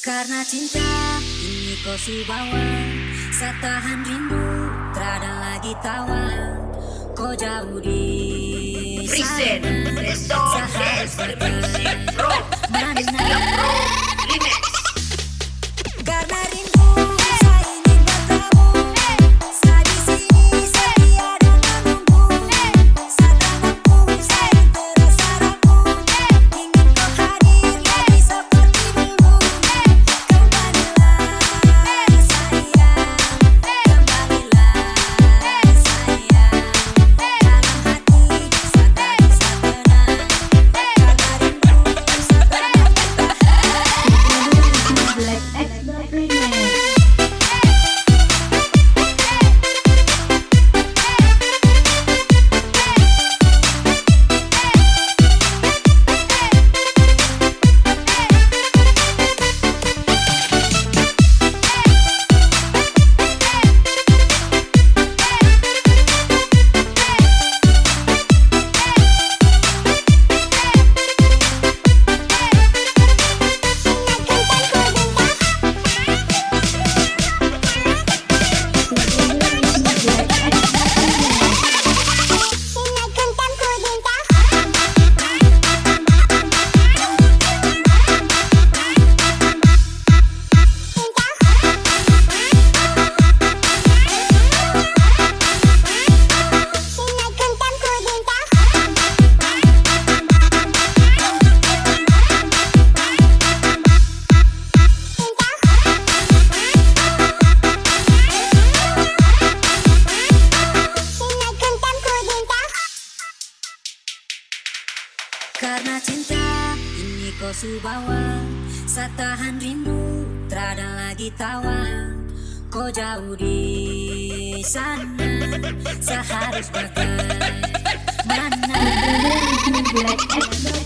Karena cinta ini kau subawa Saya tahan rindu Terada lagi tawa Kau jauh di sana Resto Saya harus Dance pergi Music Pro Mana Karena cinta ini kau subawa Saya tahan rindu Terada lagi tawa. Kau jauh di sana Saya harus bagaimana Black X Remix Karena